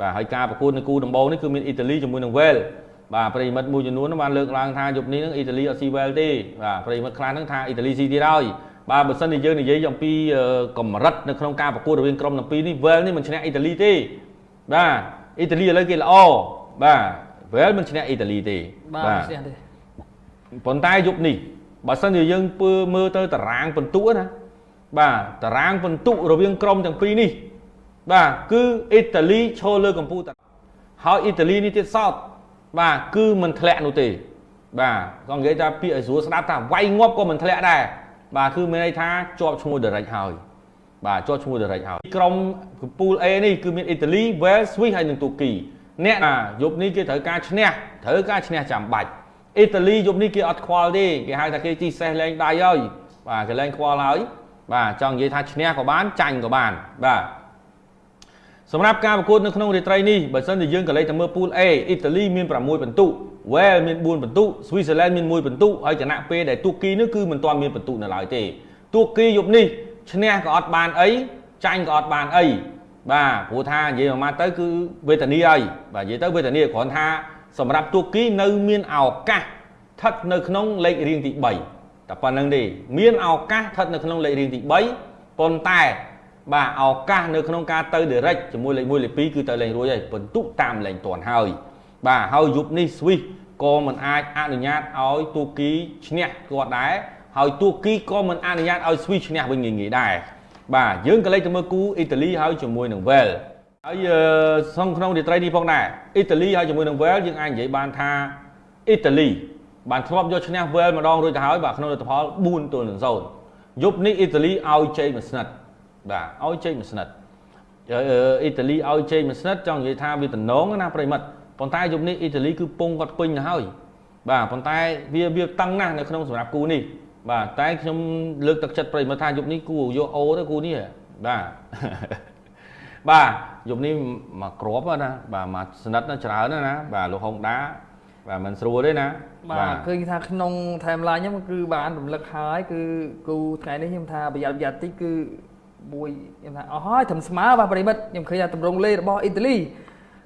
បាទហើយការប្រកួតនៅគូដំបូងនេះគឺមានអ៊ីតាលីជាមួយនឹងវេលបាទប្រិមិត្តមួយចំនួនបានលើកឡើងថាយប់នេះនឹងអ៊ីតាលីអត់ស៊ីវេលទេបាទប្រិមិត្តខ្លះហ្នឹងថាអ៊ីតាលីស៊ីទៀតហើយបាទបើសិនជាយើងនិយាយអំពីកម្រិតនៅក្នុងការប្រកួតរវាងក្រុមទាំងពីរនេះវេលនេះមិនឈ្នះអ៊ីតាលីទេបាទអ៊ីតាលីឥឡូវគេល្អបាទវេលមិនឈ្នះអ៊ីតាលីទេបាទឈ្នះទេប៉ុន្តែយប់នេះបើសិនជាយើងពើមើលទៅតារាងពិន្ទុណាបាទតារាងពិន្ទុរវាងក្រុមទាំងពីរនេះ បាទគឺអ៊ីតាលីឈរលើកំពូលតាហើយអ៊ីតាលីនេះទៀតសោតបាទគឺមិនធ្លាក់នោះទេ បាទក៏និយាយថាពាក្យឲ្យស្រួលស្ដាប់ថាវាយងាប់ក៏មិនធ្លាក់ដែរបាទគឺមានន័យថាជាប់ឈ្មោះ direct ហើយបាទជាប់ឈ្មោះ direct ហើយក្រុមកំពូល A នេះគឺមានអ៊ីតាលី Wales Swiss ហើយនិងទូគីអ្នកយប់នេះគេត្រូវការឈ្នះត្រូវការឈ្នះចាំបាច់អ៊ីតាលីយប់នេះគេអត់ខ្វល់ទេគេហៅថាគេជីសេះលែងដៃហើយបាទគេលែងខ្វល់ហើយបាទចង់និយាយថាឈ្នះក៏បានចាញ់ក៏បានបាទ សម្រាប់ការប្រកួតនៅក្នុងរាត្រីនេះបើសិនជាយើងក៏លេខទៅមើលពូល A អ៊ីតាលីមាន6ពិន្ទុ Wales មាន4ពិន្ទុ Switzerland មាន1ពិន្ទុហើយគណៈពេលដែលទូគីនោះគឺមិនទាន់មានពិន្ទុនៅឡើយទេទូគីយប់នេះឈ្នះក៏អត់បានអីចាញ់ក៏អត់បានអីបាទព្រោះថានិយាយមកទៅគឺវេទនីហើយបាទនិយាយទៅវេទនីគ្រាន់ថាសម្រាប់ទូគីនៅមានឱកាសស្ថិតនៅក្នុងលេខរៀងទី3តែប៉ុណ្្នឹងទេមានឱកាសស្ថិតនៅក្នុងលេខរៀងទី3ប៉ុន្តែ បាទឱកាសនៅក្នុងការទៅ direct ជាមួយលេខ1លេខ2គឺទៅលេងរួចហើយបន្ទុកតាមលេងតាន់ហើយបាទហើយយប់នេះ Swiss ក៏មិនអាចអនុញ្ញាតឲ្យទូគីឈ្នះគាត់ដែរហើយទូគីក៏មិនអនុញ្ញាតឲ្យ Swiss ឈ្នះវិញងាយៗដែរបាទយើងក៏លេខទៅមើលគូអ៊ីតាលីហើយជាមួយនឹង Wales ហើយសងក្នុងរាត្រីនេះផងដែរអ៊ីតាលីហើយជាមួយនឹង Wales យើងអាចនិយាយបានថាអ៊ីតាលីបានធ្លាប់យកឈ្នះ Wales ម្ដងរួចទៅហើយបាទក្នុងលទ្ធផល4ទល់នឹង0យប់នេះអ៊ីតាលីឲ្យជ័យមួយស្និត បាទឲ្យជ័យមួយស្និតអ៊ីតាលីឲ្យជ័យមួយស្និតចង់និយាយថាវាតំណងណាប្រិមិត្តប៉ុន្តែយប់នេះអ៊ីតាលីគឺពងគាត់ពេញទៅហើយបាទប៉ុន្តែវាវាតឹងណាស់នៅក្នុងសម្រាប់គូនេះបាទតែខ្ញុំលើកទឹកចិត្តប្រិមិត្តថាយប់នេះគូយកអូទៅគូនេះបាទបាទយប់នេះមកក្របណាបាទមកស្និតច្រើនណាបាទលោកហុងដាបាទមិនស្រួលទេណាបាទឃើញថាក្នុង timeline ខ្ញុំគឺបានរំលឹកហើយគឺគូថ្ងៃនេះខ្ញុំថាប្រយ័ត្នប្រយ័ត្នតិចគឺ មួយខ្ញុំថាអស់ហើយត្រឹមស្មើបាទប្រិមិត្តខ្ញុំឃើញថាតម្រងលេរបស់អ៊ីតាលី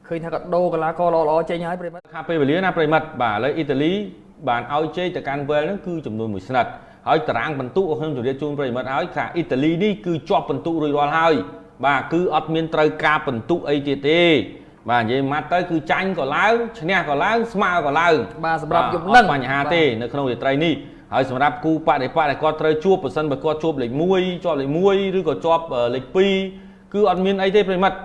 ឃើញថាគាត់ដូរកីឡាករល្អល្អចេញហើយប្រិមិត្តខាពេលវេលាណាប្រិមិត្តបាទឥឡូវអ៊ីតាលីបានឲ្យជ័យទៅកាន់វែលហ្នឹងគឺចំនួនមួយស្និតហើយតារាងបន្ទុកខ្ញុំជម្រាបជូនប្រិមិត្តហើយថាអ៊ីតាលីនេះគឺជាប់បន្ទុករួចរាល់ហើយបាទគឺអត់មានត្រូវការបន្ទុកអីទៀតទេបាទនិយាយម៉ាត់ទៅគឺចាញ់ក៏ឡើងឈ្នះក៏ឡើងស្មើក៏ឡើងបាទសម្រាប់យប់នឹងបញ្ហាទេនៅក្នុងរាត្រីនេះ ហើយសម្រាប់គូបដិបត្តិដែលគាត់ត្រូវជួបប៉ះសិនបើគាត់ជួបលេខ1ជាប់លេខ1ឬក៏ជាប់លេខ2គឺអត់មានអីទេប្រិមិត្ត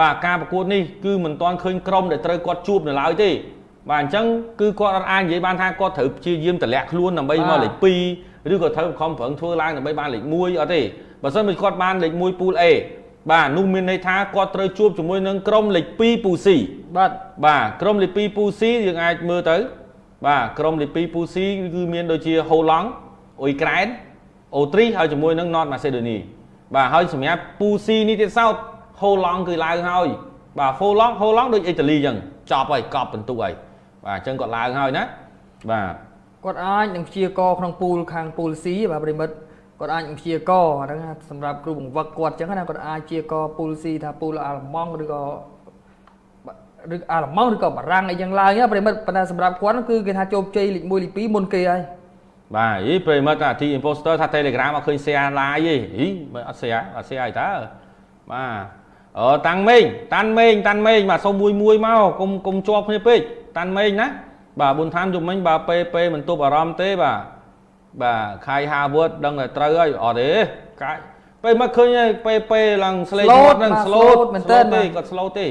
បាទការប្រកួតនេះគឺមិនទាន់ឃើញក្រុមដែលត្រូវគាត់ជួបនៅឡើយទេបាទអញ្ចឹងគឺគាត់អត់អាចនិយាយបានថាគាត់ត្រូវព្យាយាមតម្លាក់ខ្លួនដើម្បីមកលេខ2ឬក៏ត្រូវខំប្រឹងធ្វើឡើងដើម្បីបានលេខ1អត់ទេបើសិនបើគាត់បានលេខ1ពូល A បាទនោះមានន័យថាគាត់ត្រូវជួបជាមួយនឹងក្រុមលេខ2ពូស៊ីបាទបាទក្រុមលេខ2ពូស៊ីយើងអាចមើលទៅ បាទក្រុមលេខ2ពូស៊ីគឺមានដូចជាហូឡង់អ៊ុយក្រែនអូទ្រីសហើយជាមួយនឹង North Macedonia បាទហើយសម្រាប់ពូស៊ីនេះទៀតសោតហូឡង់គឺឡើងហើយបាទហូឡង់ហូឡង់ដូចអ៊ីតាលីអញ្ចឹងចប់ហើយកប់បន្ទុកហើយបាទអញ្ចឹងគាត់ឡើងហើយណាបាទគាត់អាចនឹងព្យាករក្នុងពូលខាងពូល C បាទប្រិមិត្តគាត់អាចព្យាករអាហ្នឹងសម្រាប់គ្រូបង្វឹកគាត់អញ្ចឹងណាគាត់អាចព្យាករពូល C ថាពូលអាល្លឺម៉ង់ឬក៏ ឬអាល្លឺម៉ង់ឬក៏បារាំងអីយ៉ាងឡើងប្រិមិត្តប៉ុន្តែសម្រាប់គាត់គឺគេថាជោគជ័យលេខ1លេខ2មុនគេហើយបាទអីប្រិមិត្តថា T imposter ថា Telegram អត់ឃើញ share live ទេអីមិនអត់ share អត់ share អីតើបាទអឺតាំងមេងតាន់មេងតាន់មេងបាទសុំមួយមួយមកកុំកុំជាប់គ្នាពេកតាន់មេងណាបាទប៊ុនឋានយំមិញបើពេពេមិនទប់អារម្មណ៍ទេបាទបាទខៃហាវឺតដឹងតែត្រូវហើយអត់ទេកាយពេលមកឃើញពេពេឡើងស្លេកគាត់នឹង slow មែនតើទេគាត់ slow ទេ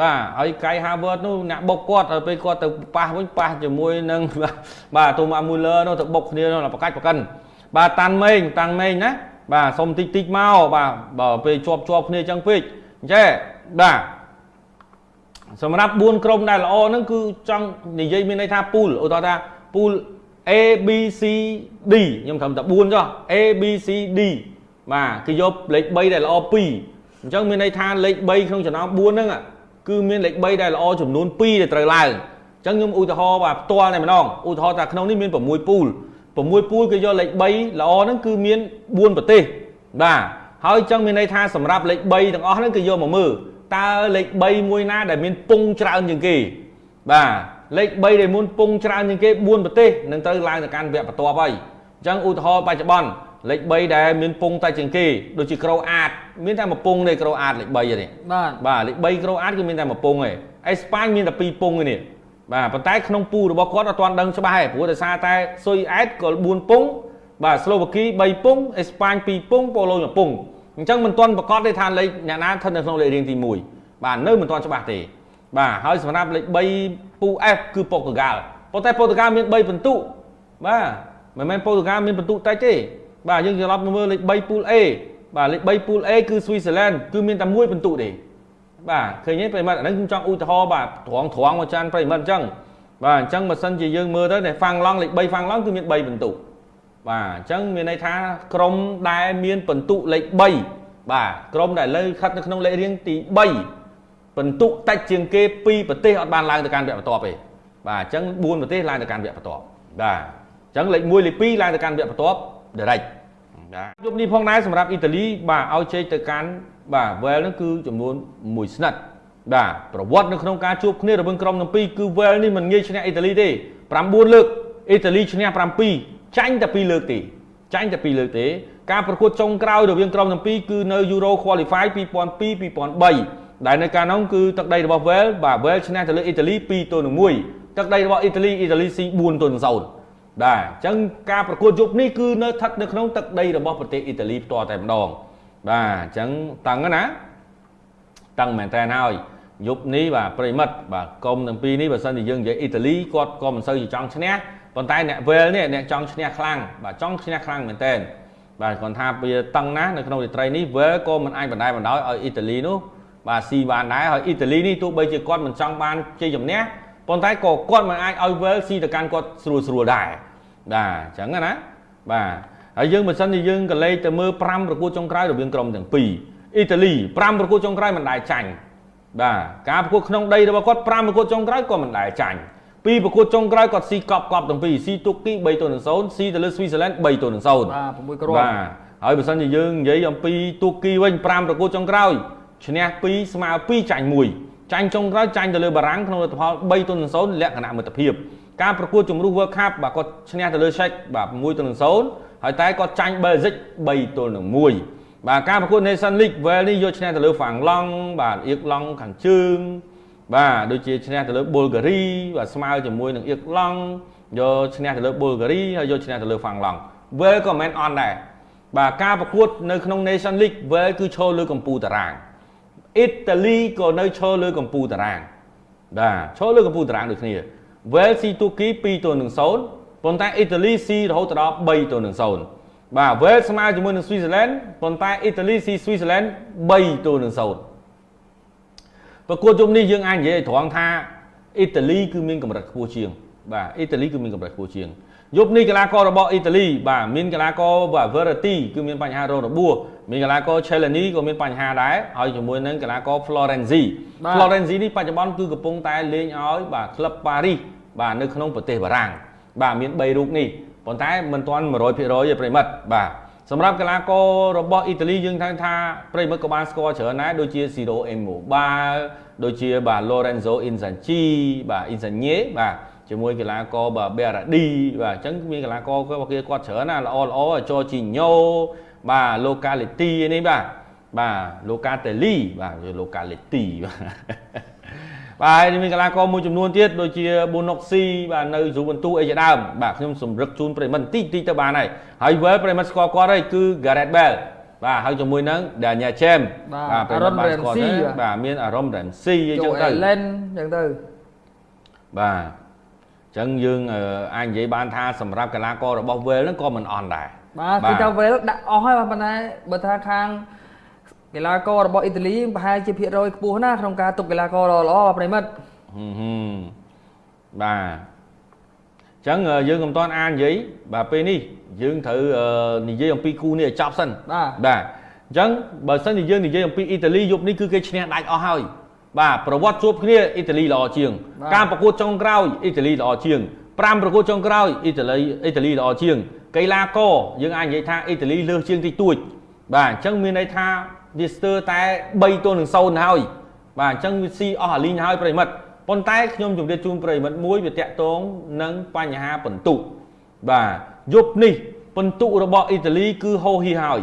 បាទហើយកៃ Harvard នោះអ្នកបុកគាត់ហើយពេលគាត់ទៅប៉ះវិញប៉ះជាមួយនឹងបាទទូម៉ាមួយលើនោះទៅបុកគ្នានោះប្រកាច់ប្រកិនបាទតាន់មេងតាំងមេងណាបាទសុំតិចតិចមកបាទបើពេលជាប់ជាប់គ្នាចឹងពេកអញ្ចឹងបាទសម្រាប់4ក្រុមដែលល្អហ្នឹងគឺចង់និយាយមានន័យថាពូលឧទាហរណ៍ថាពូល A B C D ខ្ញុំត្រឹមតែ4ចុះ A B C D បាទគឺយកលេខ3ដែលល្អ2អញ្ចឹងមានន័យថាលេខ3ក្នុងចំណោម4ហ្នឹង គឺមានលេខ3ដែលល្អចំនួន2ដែលត្រូវឡើងអញ្ចឹងខ្ញុំឧទាហរណ៍បាទផ្ទាល់តែម្ដងឧទាហរណ៍ថាក្នុងនេះមាន6ពូល6ពូលគេយកលេខ3ល្អហ្នឹងគឺមាន4ប្រទេសបាទហើយអញ្ចឹងមានន័យថាសម្រាប់លេខ3ទាំងអស់ហ្នឹងគេយកមកមើលតើលេខ3មួយណាដែលមានពងច្រើនជាងគេបាទលេខ3ដែលមានពងច្រើនជាងគេ4ប្រទេសនឹងត្រូវឡើងទៅកាន់វគ្គបន្ទាប់ហើយអញ្ចឹងឧទាហរណ៍បច្ចុប្បន្ន លេខ3ដែលមានពងតែជាងគេដូចជាក្រូអាតមានតែមួយពងទេក្រូអាតលេខ3ទេបាទបាទលេខ3ក្រូអាតគឺមានតែមួយពងទេអេស្ប៉ាញមានតែ2ពងទេនេះបាទប៉ុន្តែក្នុងពូរបស់គាត់អត់ទាន់ដឹងច្បាស់ទេព្រោះដោយសារតែស៊ុយអែតក៏4ពងបាទស្លូវ៉ាគី3ពងអេស្ប៉ាញ2ពងប៉ូឡូ1ពងអញ្ចឹងមិនទាន់ប្រកាសទេថាលេខអ្នកណាស្ថិតនៅក្នុងលេខរៀងទី1បាទនៅមិនទាន់ច្បាស់ទេបាទហើយសម្រាប់លេខ3ពូ F គឺប៉ូទុយហ្គាល់ប៉ុន្តែប៉ូទុយហ្គាល់មាន3ពិន្ទុបាទមិនមែនប៉ូទុយហ្គាល់មានពិន្ទុតិចទេ បាទយើងត្រឡប់មកមើលលេខ3ពូល A បាទលេខ3ពូល A គឺស៊ុយហ្សេឡែនគឺមានតែមួយពិន្ទុទេបាទឃើញទេប្រិមត្តអាហ្នឹងខ្ញុំចង់ឧទាហរណ៍បាទត្រង់ត្រង់មកចានប្រិមត្តអញ្ចឹងបាទអញ្ចឹងបើសិនជាយើងមើលទៅដែលហ្វាំងឡង់លេខ3ហ្វាំងឡង់គឺមាន3ពិន្ទុបាទអញ្ចឹងមានន័យថាក្រុមដែលមានពិន្ទុលេខ3បាទក្រុមដែលលើខិតនៅក្នុងលេខរៀងទី3ពិន្ទុតិចជាងគេពីប្រទេសអត់បានឡើងទៅកាន់វគ្គបន្ទាប់ទេបាទអញ្ចឹង4ប្រទេសឡើងទៅកាន់វគ្គបន្ទាប់បាទអញ្ចឹងលេខ1លេខ2ឡើងទៅកាន់វគ្គបន្ទាប់ direct បាទយប់នេះផងដែរសម្រាប់អ៊ីតាលីបាទឲ្យជ័យទៅកាន់បាទ well ហ្នឹងគឺចំនួន1ស្និតបាទប្រវត្តិនៅក្នុងការជួបគ្នារវាងក្រុមទាំងពីរគឺ well នេះមិនងាយឈ្នះអ៊ីតាលីទេ9លើកអ៊ីតាលីឈ្នះ7ចាញ់តែ2លើកទេចាញ់តែ2លើកទេការប្រកួតចុងក្រោយរវាងក្រុមទាំងពីរគឺនៅ Euro Qualify 2002 2003ដែលនៅកាលនោះគឺទឹកដីរបស់ well បាទ well ឈ្នះទៅលើអ៊ីតាលី2ទល់នឹង1ទឹកដីរបស់អ៊ីតាលីអ៊ីតាលីស៊ី4ទល់នឹង0 បាទអញ្ចឹងការប្រកួតយប់នេះគឺនៅស្ថិតនៅក្នុងទឹកដីរបស់ប្រទេសអ៊ីតាលីផ្ទាល់តែម្ដងបាទអញ្ចឹងតឹងណាតឹងមែនតើហើយយប់នេះបាទប្រិមិត្តបាទកុំទាំងពីរនេះបើសិនជាយើងនិយាយអ៊ីតាលីគាត់ក៏មិនសូវជាចង់ឈ្នះប៉ុន្តែអ្នកវេលនេះអ្នកចង់ឈ្នះខ្លាំងបាទចង់ឈ្នះខ្លាំងមែនតើបាទគាត់ថាវាតឹងណាស់នៅក្នុងរាត្រីនេះវេលក៏មិនអាចបណ្ដាយបណ្ដោយឲ្យអ៊ីតាលីនោះបាទស៊ីបានដែរហើយអ៊ីតាលីនេះទោះបីជាគាត់មិនចង់បានជ័យជំនះ ប៉ុន្តែក៏គាត់មិនអាចឲ្យវេលស៊ីទៅកាន់គាត់ស្រួលស្រួលដែរបាទអញ្ចឹងណាបាទហើយយើងបើសិនជាយើងក៏លេខទៅមើល5ប្រកួតចុងក្រោយរវាងក្រុមទាំងពីរអ៊ីតាលី5ប្រកួតចុងក្រោយមិនដែលចាញ់បាទការប្រកួតក្នុងដីរបស់គាត់5ប្រកួតចុងក្រោយក៏មិនដែលចាញ់ពីប្រកួតចុងក្រោយគាត់ស៊ីកប់កប់ទាំងពីរស៊ីទុកគី3ទល់នឹង0ស៊ីទៅលើស្វីសឡែន3ទល់នឹង0បាទ6គ្រាប់បាទហើយបើសិនជាយើងនិយាយអំពីទូគីវិញ5ប្រកួតចុងក្រោយឈ្នះ2ស្មើ2ចាញ់1 ចាញ់ចុងក្រោយចាញ់ទៅលើបារាំងក្នុងលទ្ធផល3ទល់នឹង0លក្ខណៈមិត្តភាពការប្រកួតជំរុះ World Cup បាទគាត់ឈ្នះទៅលើ Czech បាទ6ទល់នឹង0ហើយតែគាត់ចាញ់ Belgium 3ទល់នឹង1បាទការប្រកួត Nation League Wales នេះយកឈ្នះទៅលើហ្វាំងឡង់បាទអៀកឡង់ខាងជើងបាទដូចជាឈ្នះទៅលើប៊ុលហ្គារីបាទស្មើជាមួយនឹងអៀកឡង់យកឈ្នះទៅលើប៊ុលហ្គារីហើយយកឈ្នះទៅលើហ្វាំងឡង់ Wales ក៏មិនអន់ដែរបាទការប្រកួតនៅក្នុង Nation League Wales គឺឈរលើកម្ពុជាតារាង អ៊ីតាលីក៏នៅឈរលើកម្ពុជាតារាងបាទឈរលើកម្ពុជាតារាងដូចគ្នា Wales ស៊ីទូគី2ទល់នឹង0ប៉ុន្តែអ៊ីតាលីស៊ីរហូតដល់3ទល់នឹង0បាទ Wales ស្មើជាមួយនឹង Switzerland ប៉ុន្តែអ៊ីតាលីស៊ី Switzerland 3ទល់នឹង0ប្រកួតជុំនេះយើងអាចនិយាយត្រង់ថាអ៊ីតាលីគឺមានកម្រិតខ្ពស់ជាង បាទអ៊ីតាលីគឺមានកម្រិតខ្ពស់ជាងយប់នេះកីឡាកររបស់អ៊ីតាលីបាទមានកីឡាករបាទ Verratti គឺមានបញ្ហារងរបួស មានកីឡាករ Chelani ក៏មានបញ្ហាដែរហើយជាមួយនឹងកីឡាករ Florenzi Florenzi នេះបច្ចុប្បន្នគឺកំពុងតែលេងឲ្យបាទក្លឹប Paris បាទនៅក្នុងប្រទេសបារាំងបាទមាន3រូបនេះប៉ុន្តែមិនទាន់100%ទេប្រិមិត្តបាទសម្រាប់កីឡាកររបស់អ៊ីតាលីយើងថាថាប្រិមិត្តក៏បានស្គាល់ច្រើនដែរដូចជា Ciro Immobile ដូចជាបាទ Lorenzo Inzaghi បាទ Insigne បាទជាមួយកីឡាករបាទ Berardi បាទអញ្ចឹងមានកីឡាកររបស់គេគាត់ច្រើនណាល្អល្អ Jorginho បាទ Locality នេះបាទបាទ Locatelli បាទ Locality បាទបាទមានកីឡាករមួយចំនួនទៀតដូចជា Bonoxi បាទនៅយូវិនទូអីជាដើមបាទខ្ញុំសម្រឹកជូនប្រិមិត្តតិចតិចទៅបានហើយហើយ well ប្រិមិត្តស្គាល់គាត់ហើយគឺ Gareth Bale បាទហើយជាមួយនឹង Daniel James បាទប្រិមិត្តបានស្គាល់ទេបាទមាន Aaron Ramsey អីចឹងទៅ Allen ចឹងទៅបាទចឹងយើងអាចនិយាយបានថាសម្រាប់កីឡាកររបស់ Wales ហ្នឹងក៏មិនអន់ដែរ បាទគឺថា Wales ដាក់អស់ហើយប៉ុន្តែបើថាខាងកីឡាកររបស់អ៊ីតាលីប្រហែលជាភាគរយខ្ពស់ណាស់ក្នុងការទុកកីឡាករល្អៗប្រិមិត្តបាទចឹងយើងកំតាន់អាននិយាយបាទពេលនេះយើងត្រូវនិយាយអំពីគូនេះឲ្យចប់សិនបាទបាទអញ្ចឹងបើសិនជាយើងនិយាយអំពីអ៊ីតាលីយប់នេះគឺគេឈ្នះដាច់អស់ហើយបាទប្រវត្តិជួបគ្នាអ៊ីតាលីល្អជាង ការប្រកួតចុងក្រោយអ៊ីតាលីល្អជាង5ប្រកួតចុងក្រោយអ៊ីតាលីអ៊ីតាលីល្អជាង កីឡាករយើងអាចនិយាយថាអ៊ីតាលីលើសជាងតិចតួចបាទអញ្ចឹងមានន័យថាវាស្ទើរតែ3ទល់នឹង0ហើយបាទអញ្ចឹងវាស៊ីអស់អាលីងហើយប្រិមិត្តប៉ុន្តែខ្ញុំជម្រាបជូនប្រិមិត្តមួយវាតាក់ទងនឹងបញ្ហាបន្ទុកបាទយប់នេះបន្ទុករបស់អ៊ីតាលីគឺហូរហៀហើយ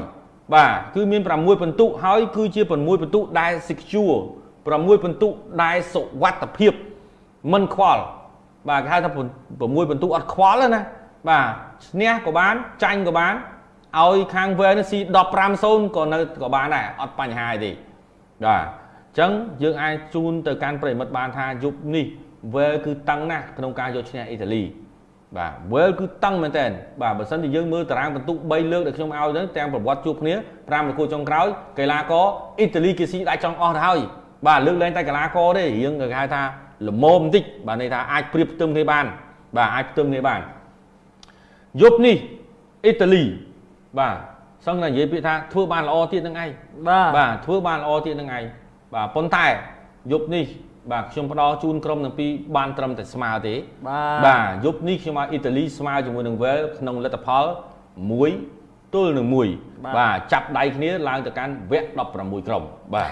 បាទគឺមាន6បន្ទុកហើយគឺជា6បន្ទុកដែល secure 6បន្ទុកដែលសុវត្ថិភាពមិនខ្វល់បាទគេហៅថា6បន្ទុកអត់ខ្វល់ណា បាទឈ្នះក៏បានចាញ់ក៏បានឲ្យខាងវែលនេះស៊ី15-0ក៏នៅក៏បានដែរអត់បញ្ហាអីទេបាទអញ្ចឹងយើងអាចជូនទៅកាន់ប្រិមិត្តបានថាយប់នេះវែលគឺតឹងណាស់ក្នុងការយកឈ្នះអ៊ីតាលីបាទវែលគឺតឹងមែនតើបាទបើសិនជាយើងមើលតារាងបន្ទុក3លើកដែលខ្ញុំឲ្យទៅទាំងប្រវត្តិជួបគ្នា5ប្រកួតចុងក្រោយកីឡាករអ៊ីតាលីគេស៊ីដាច់ចង់អស់ទៅហើយបាទលើកលែងតែកីឡាករទេយើងគេហៅថាល្មមបន្តិចបាទន័យថាអាចប្រៀបផ្ទឹមគ្នាបានបាទអាចផ្ទឹមគ្នាបាន យប់នេះអ៊ីតាលីបាទសឹងតែនិយាយពាក្យថាធ្វើបានល្អទៀតនឹងឯងបាទបាទធ្វើបានល្អទៀតនឹងឯងបាទប៉ុន្តែយប់នេះបាទខ្ញុំផ្ដល់ជូនក្រុមទាំងពីរបានត្រឹមតែស្មើទេបាទបាទយប់នេះខ្ញុំឲ្យអ៊ីតាលីស្មើជាមួយនឹងវែលក្នុងលទ្ធផល1ទល់នឹង1បាទចាប់ដៃគ្នាឡើងទៅកាន់វគ្គ16ក្រុមបាទ